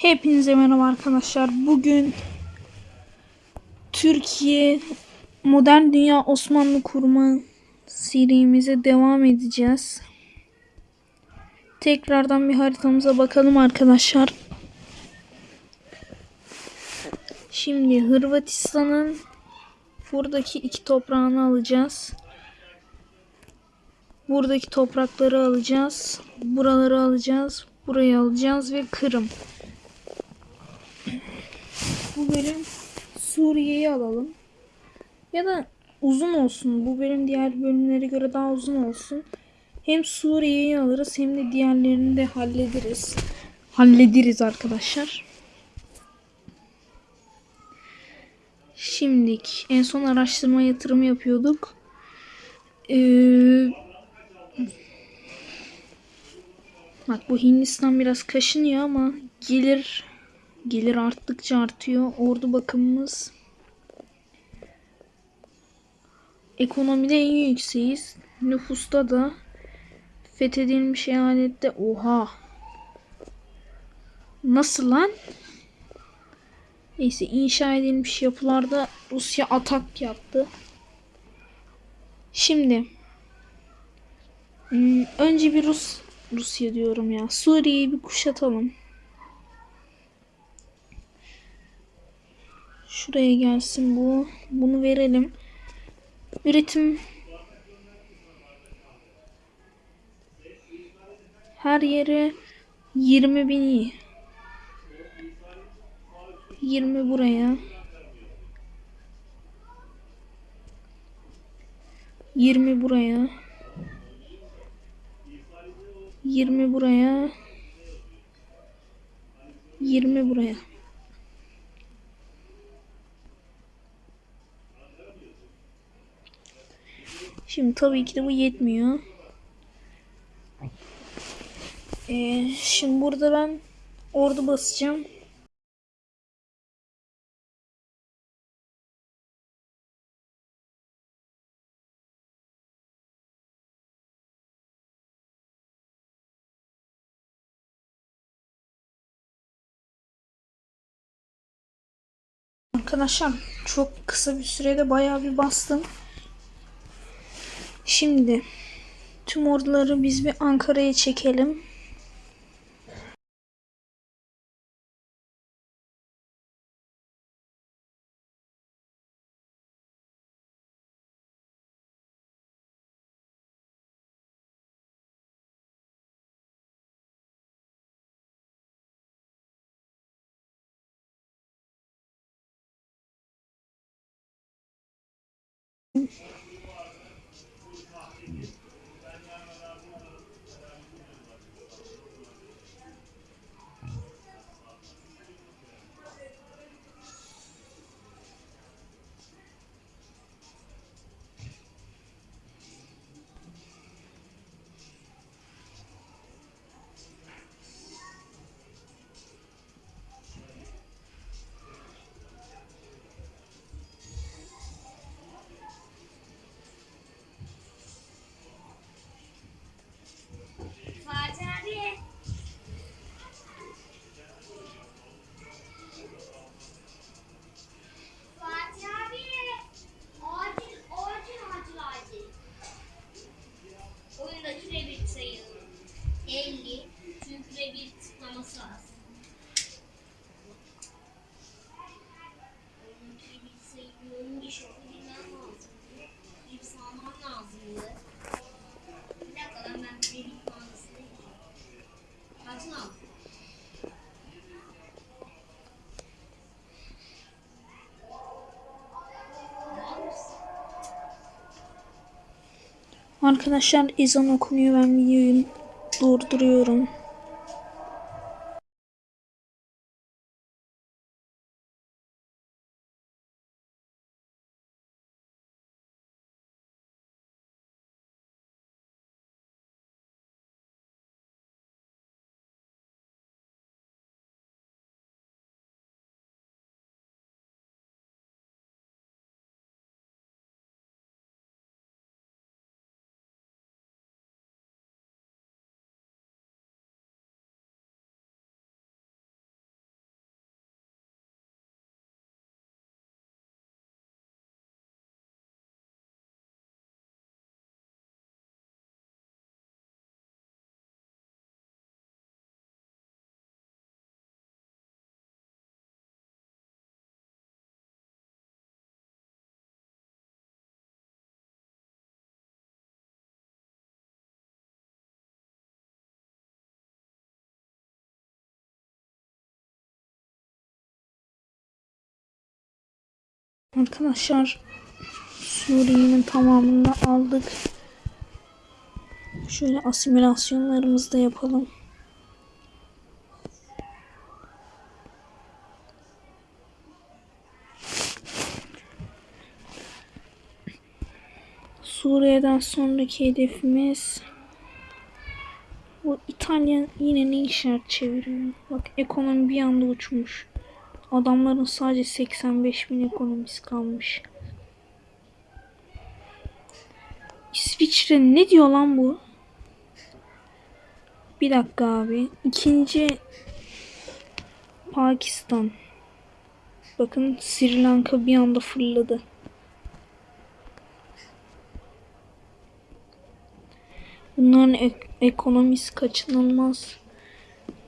Hepinize merhaba arkadaşlar. Bugün Türkiye Modern Dünya Osmanlı Kurma serimize devam edeceğiz. Tekrardan bir haritamıza bakalım arkadaşlar. Şimdi Hırvatistan'ın buradaki iki toprağını alacağız. Buradaki toprakları alacağız. Buraları alacağız. Burayı alacağız ve Kırım. Bu bölüm Suriye'yi alalım. Ya da uzun olsun. Bu bölüm diğer bölümlere göre daha uzun olsun. Hem Suriye'yi alırız hem de diğerlerini de hallederiz. Hallederiz arkadaşlar. Şimdilik en son araştırma yatırımı yapıyorduk. Ee, bak bu Hindistan biraz kaşınıyor ama gelir gelir arttıkça artıyor. Ordu bakımımız ekonomide en yükseğiz. Nüfusta da fethedilmiş eyalette oha nasıl lan? Neyse inşa edilmiş yapılarda Rusya atak yaptı. Şimdi hmm, önce bir Rus Rusya diyorum ya. Suriye'yi bir kuşatalım. Şuraya gelsin bu. Bunu verelim. Üretim her yere 20 bin iyi. 20 buraya. 20 buraya. 20 buraya. 20 buraya. Şimdi tabii ki de bu yetmiyor. Ee, şimdi burada ben ordu basacağım. Arkadaşlar çok kısa bir sürede bayağı bir bastım. Şimdi tüm orduları biz bir Ankara'ya çekelim. Arkadaşlar ezan okunuyor ben videoyu durduruyorum. Arkadaşlar Suriye'nin tamamını aldık. Şöyle asimilasyonlarımızı da yapalım. Suriye'den sonraki hedefimiz bu İtalya yine ne işaret çeviriyor? Bak ekonomi bir anda uçmuş. Adamların sadece 85 bin ekonomisi kalmış. İsviçre ne diyor lan bu? Bir dakika abi. İkinci Pakistan. Bakın Sri Lanka bir anda fırladı. Bunların ek- ekonomisi kaçınılmaz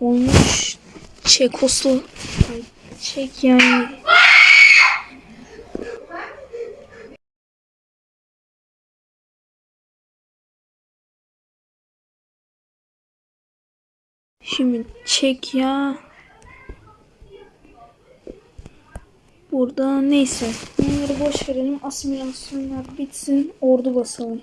olmuş. Çekoslo Ay, Çek yani. Şimdi çek ya. Burada neyse. Bunları boş verelim. Asimilasyonlar bitsin. Ordu basalım.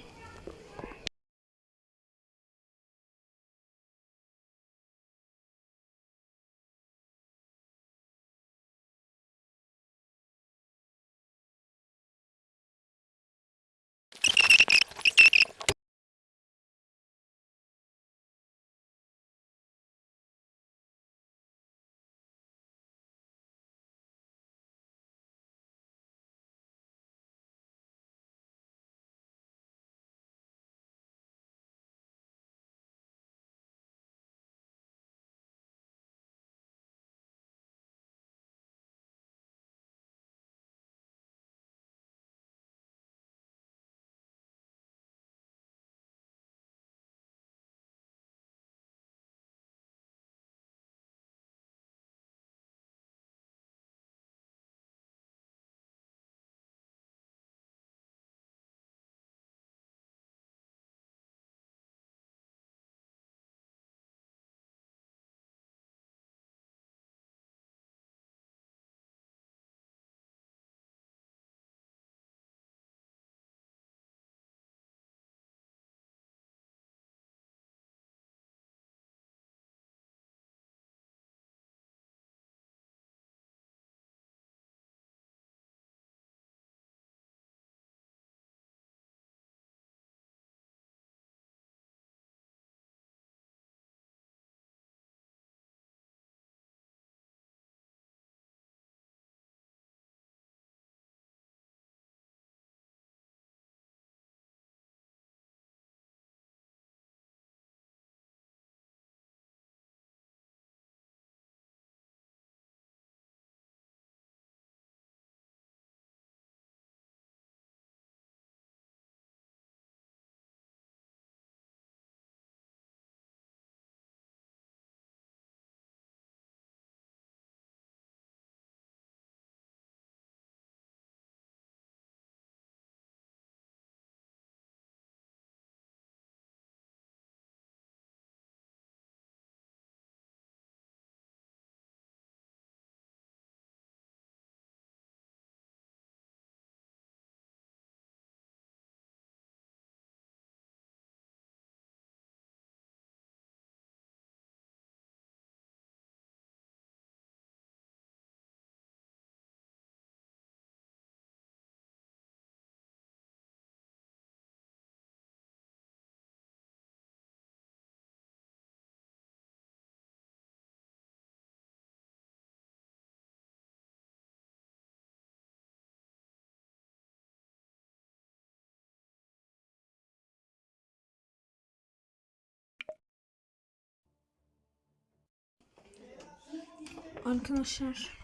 Arkadaşlar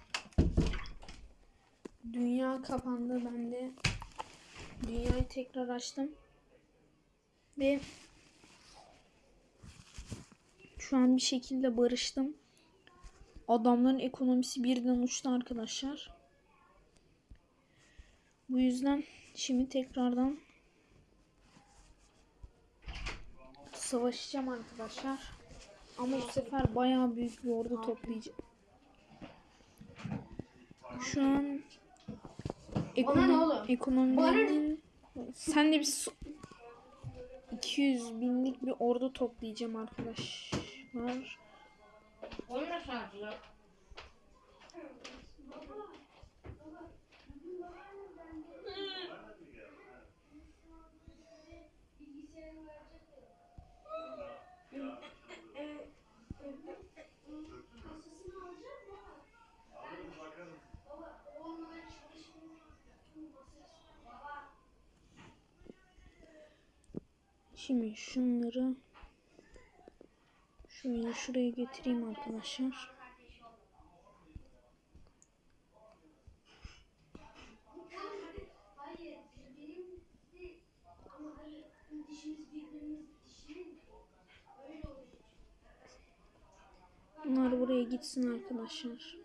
dünya kapandı ben de dünyayı tekrar açtım ve şu an bir şekilde barıştım. Adamların ekonomisi birden uçtu arkadaşlar. Bu yüzden şimdi tekrardan savaşacağım arkadaşlar. Ama bu sefer bayağı büyük bir ordu toplayacağım. Şu an ekonomi, oğlum? ekonomilerinin sen de bir su- 200 binlik bir ordu toplayacağım arkadaşlar. Onu nasıl Şimdi şunları şöyle şuraya getireyim arkadaşlar. Bunlar buraya gitsin arkadaşlar.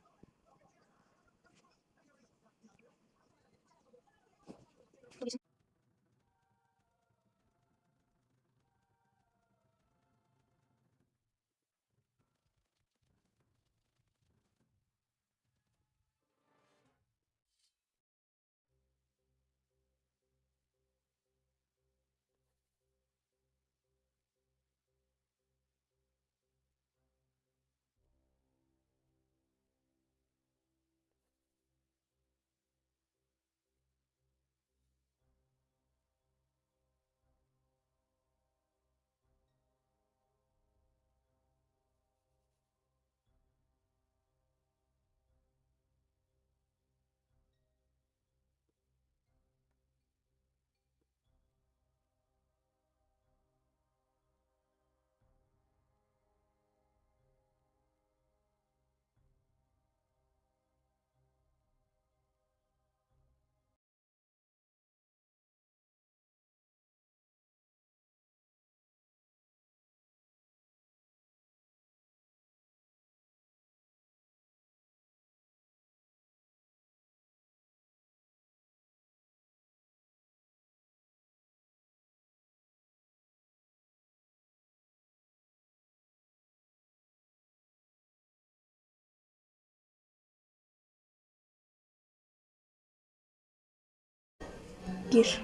Gir.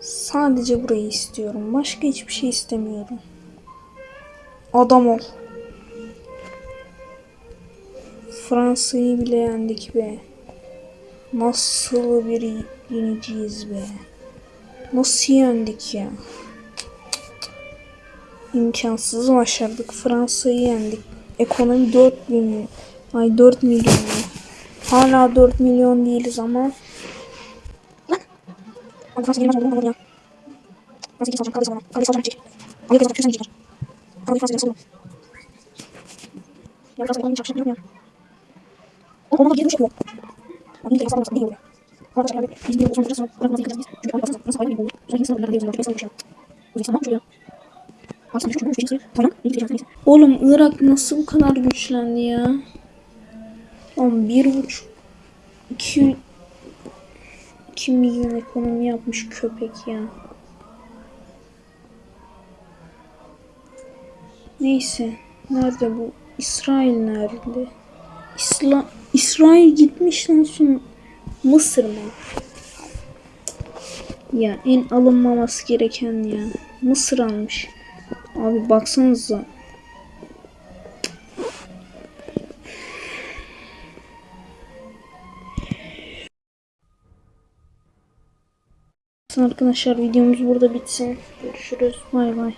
Sadece burayı istiyorum. Başka hiçbir şey istemiyorum. Adam ol. Fransa'yı bile yendik be. Nasıl bir yeniciyiz be. Nasıl yendik ya? İmkansız başardık. Fransa'yı yendik. Ekonomi 4 milyon. Ay 4 milyon. Hala 4 milyon değiliz ama. Lan. Abi Fransa gelmez oldu mu ya? Fransa geri salacağım. Kaldı salacağım. Kaldı salacağım. Çek. Abi geri salacağım. Sen gideceksin. Abi Fransa geri salacağım. Ya Fransa ekonomi çarpışacak ya. Oğlum ona dönüş yapıyor. Abi ilk defa değil oluyor. Arkadaşlar abi biz bir yol sonra bırakmaz ilk biz. Çünkü baksanıza nasıl hayvan gibi oldu. Sonra yine sınavlarında yazıyorlar. Çok salmış ya. Sen şu şu şey Tamam. İyi gideceğiz. Neyse. Oğlum Irak nasıl bu kadar güçlendi ya? Oğlum bir buçuk iki iki milyon ekonomi yapmış köpek ya. Neyse. Nerede bu? İsrail nerede? İsla İsrail gitmiş lan son Mısır mı? Ya en alınmaması gereken ya. Mısır almış. Abi baksanıza. Arkadaşlar videomuz burada bitsin. Görüşürüz. Bay bay.